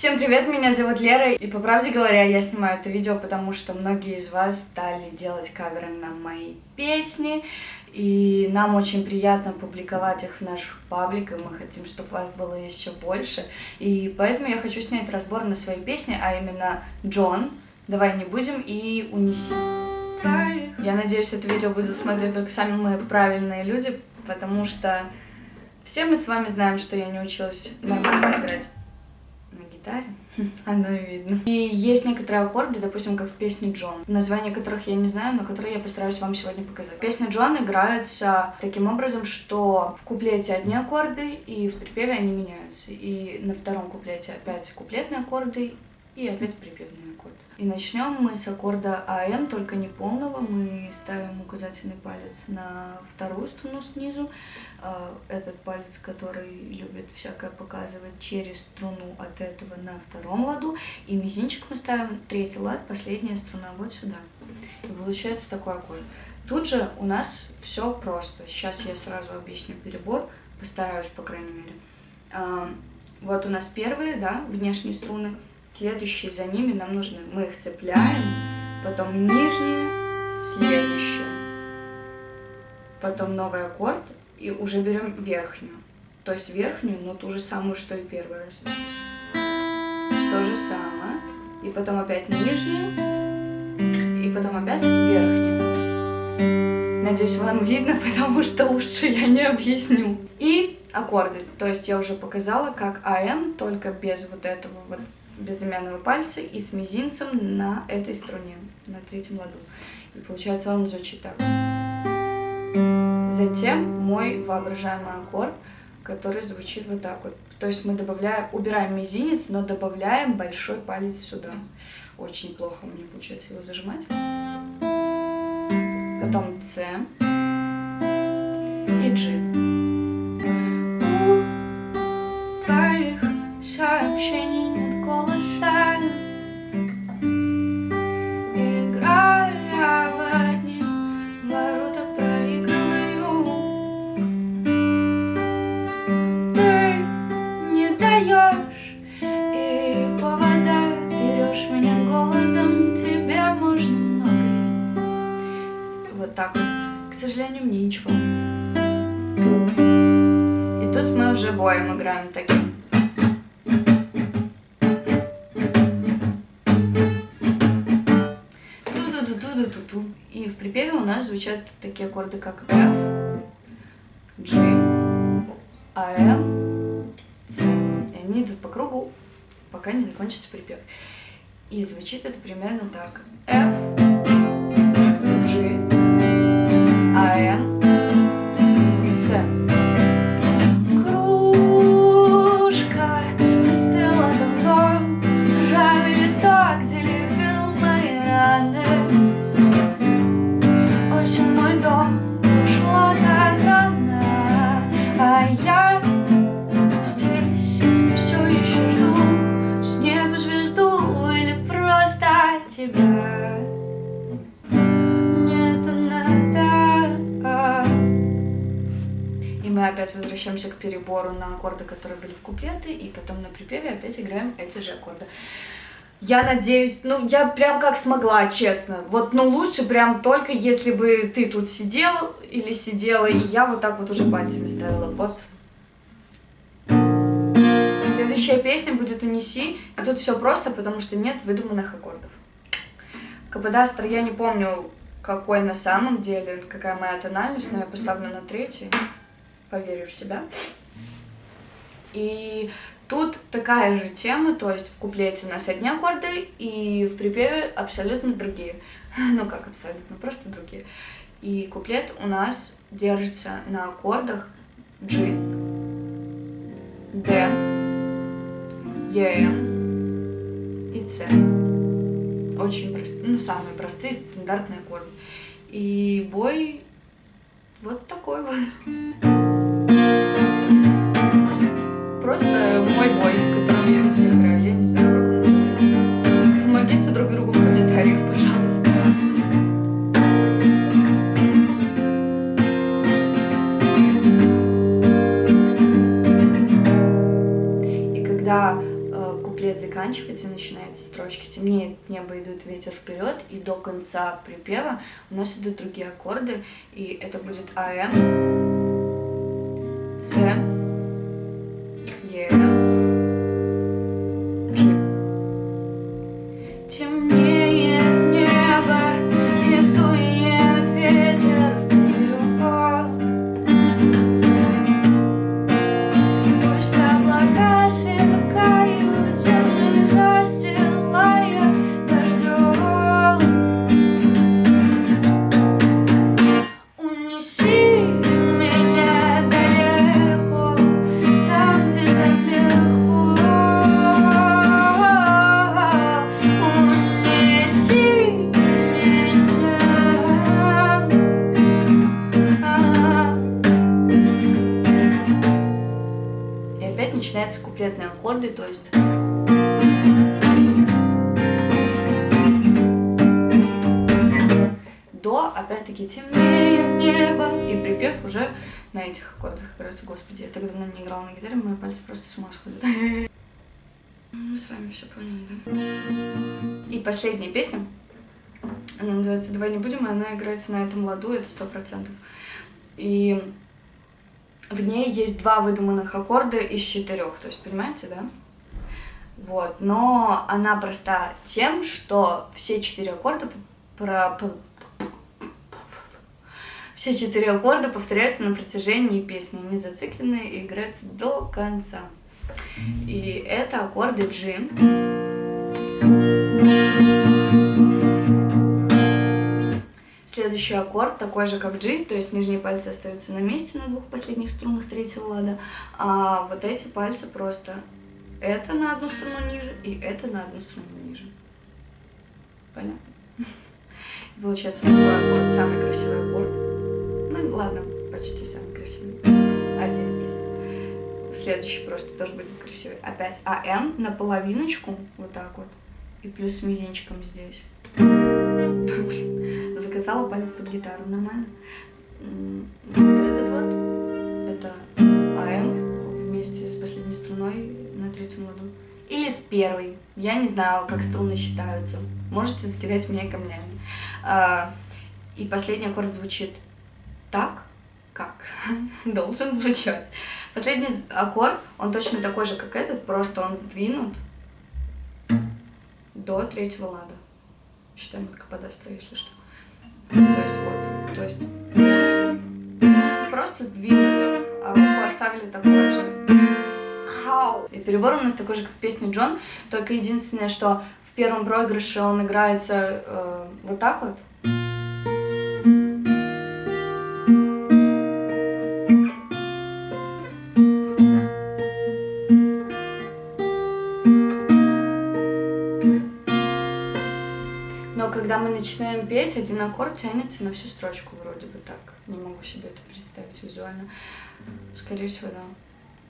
Всем привет, меня зовут Лера, и по правде говоря, я снимаю это видео, потому что многие из вас стали делать каверы на мои песни, и нам очень приятно публиковать их в наших пабликах, мы хотим, чтобы вас было еще больше, и поэтому я хочу снять разбор на свои песни, а именно Джон, «Давай не будем» и «Унеси». Я надеюсь, это видео будут смотреть только самые правильные люди, потому что все мы с вами знаем, что я не училась нормально играть гитаре. Оно и видно. И есть некоторые аккорды, допустим, как в песне Джон, название которых я не знаю, но которые я постараюсь вам сегодня показать. Песня Джон играется таким образом, что в куплете одни аккорды, и в припеве они меняются. И на втором куплете опять куплетные аккорды, и опять припевные аккорды. И начнем мы с аккорда АМ, только не полного. Мы ставим указательный палец на вторую струну снизу. А, этот палец, который любит всякое показывать через струну от этого на втором ладу. И мизинчик мы ставим третий лад, последняя струна вот сюда. И получается такой аккорд. Тут же у нас все просто. Сейчас я сразу объясню перебор, постараюсь, по крайней мере. А, вот у нас первые, да, внешние струны Следующие за ними нам нужны, мы их цепляем, потом нижние, следующее, потом новый аккорд, и уже берем верхнюю. То есть верхнюю, но ту же самую, что и первый раз. То же самое. И потом опять нижнюю, и потом опять верхнюю. Надеюсь, вам видно, потому что лучше я не объясню. И аккорды. То есть я уже показала, как АМ, только без вот этого вот безымянного пальца и с мизинцем на этой струне, на третьем ладу. И получается он звучит так. Затем мой воображаемый аккорд, который звучит вот так вот. То есть мы добавляем, убираем мизинец, но добавляем большой палец сюда. Очень плохо у меня получается его зажимать. Потом С и G. играем таким. И в припеве у нас звучат такие аккорды, как F, G, AM, C. И они идут по кругу, пока не закончится припев. И звучит это примерно так. F, опять возвращаемся к перебору на аккорды, которые были в куплеты, и потом на припеве опять играем эти же аккорды. Я надеюсь, ну, я прям как смогла, честно. Вот, ну, лучше прям только если бы ты тут сидел или сидела, и я вот так вот уже пальцами ставила. Вот. Следующая песня будет «Унеси», и тут все просто, потому что нет выдуманных аккордов. Каподастр я не помню, какой на самом деле, какая моя тональность, но я поставлю на третий поверю в себя. И тут такая же тема, то есть в куплете у нас одни аккорды, и в припеве абсолютно другие. Ну как абсолютно, просто другие. И куплет у нас держится на аккордах G, D, E, M и C. Очень простые, ну самые простые стандартные аккорды. И бой вот такой вот. Просто мой бой, который я везде играю. Я не знаю, как он называется. Помогите друг другу в комментариях, пожалуйста. И когда э, куплет заканчивается и начинается строчки. Темнеет небо, идут ветер вперед, и до конца припева у нас идут другие аккорды, и это будет АМ, С, куплетные аккорды, то есть... До, опять-таки, темнеет небо, и припев уже на этих аккордах играется. Господи, я так давно не играла на гитаре, мои пальцы просто с ума сходят. Мы с вами все поняли, да? И последняя песня, она называется «Давай не будем», и она играется на этом ладу, это сто процентов. И в ней есть два выдуманных аккорда из четырех, то есть, понимаете, да? Вот, но она проста тем, что все четыре аккорда про... Все четыре аккорда повторяются на протяжении песни, они зациклены и играются до конца. И это аккорды G. Следующий аккорд такой же, как G, то есть нижние пальцы остаются на месте на двух последних струнах третьего лада, а вот эти пальцы просто это на одну струну ниже и это на одну струну ниже. Понятно? Получается такой аккорд, самый красивый аккорд. Ну ладно, почти самый красивый. Один из. Следующий просто тоже будет красивый. Опять АМ на половиночку, вот так вот. И плюс с мизинчиком здесь. Заказала палец под гитару, нормально. Вот этот вот, это АМ вместе с последней струной на третьем ладу. Или с первой. Я не знаю, как струны считаются. Можете закидать меня камнями. А, И последний аккорд звучит так, как должен звучать. Последний аккорд, он точно такой же, как этот, просто он сдвинут до третьего лада. Считаем от каподастра, если что. То есть вот, то есть просто сдвинули, а руку оставили такой же. И перебор у нас такой же, как в песне Джон, только единственное, что в первом проигрыше он играется э, вот так вот. Мы начинаем петь, один аккорд тянется на всю строчку вроде бы так. Не могу себе это представить визуально. Скорее всего, да.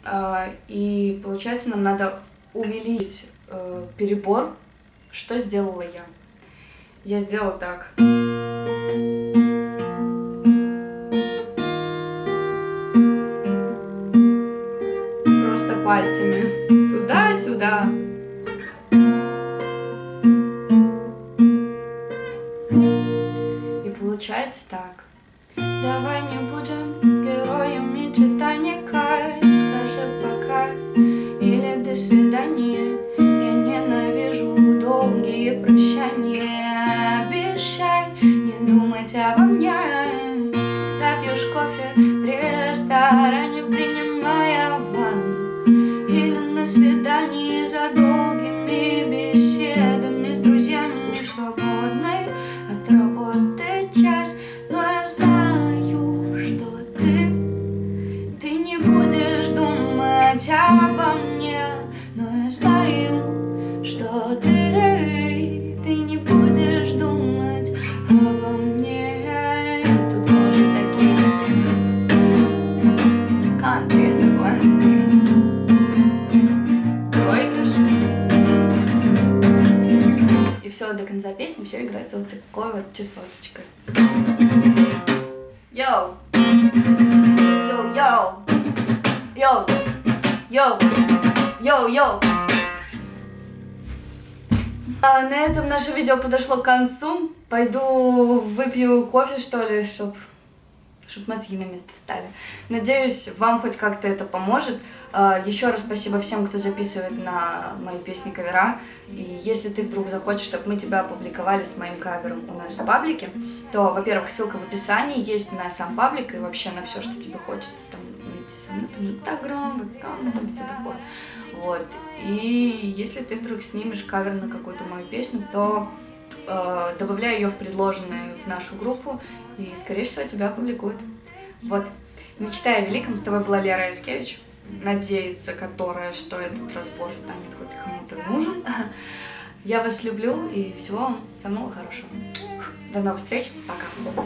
А, И получается, нам надо увеличить э, перебор. Что сделала я? Я сделала так. Просто пальцами. Давай не будем героями Титаника. Скажи пока или до свидания Я ненавижу долгие прощания. Обещай не думать обо мне. Когда пьешь кофе в ресторане Принимая ванну Или на свидании за Йоу! Йоу! Йоу, йоу! А на этом наше видео подошло к концу. Пойду выпью кофе, что ли, чтобы чтобы мозги на место встали. Надеюсь, вам хоть как-то это поможет. А, Еще раз спасибо всем, кто записывает на мои песни кавера. И если ты вдруг захочешь, чтобы мы тебя опубликовали с моим кавером у нас в паблике, то, во-первых, ссылка в описании есть на сам паблик и вообще на все, что тебе хочется там мной, там инстаграм, аккаунт, там все такое. Вот. И если ты вдруг снимешь кавер на какую-то мою песню, то э, добавляй ее в предложенную в нашу группу, и, скорее всего, тебя опубликуют. Вот. Мечтая о великом, с тобой была Лера Яскевич, надеяться которая, что этот разбор станет хоть кому-то нужен. Я вас люблю и всего вам самого хорошего. До новых встреч, пока.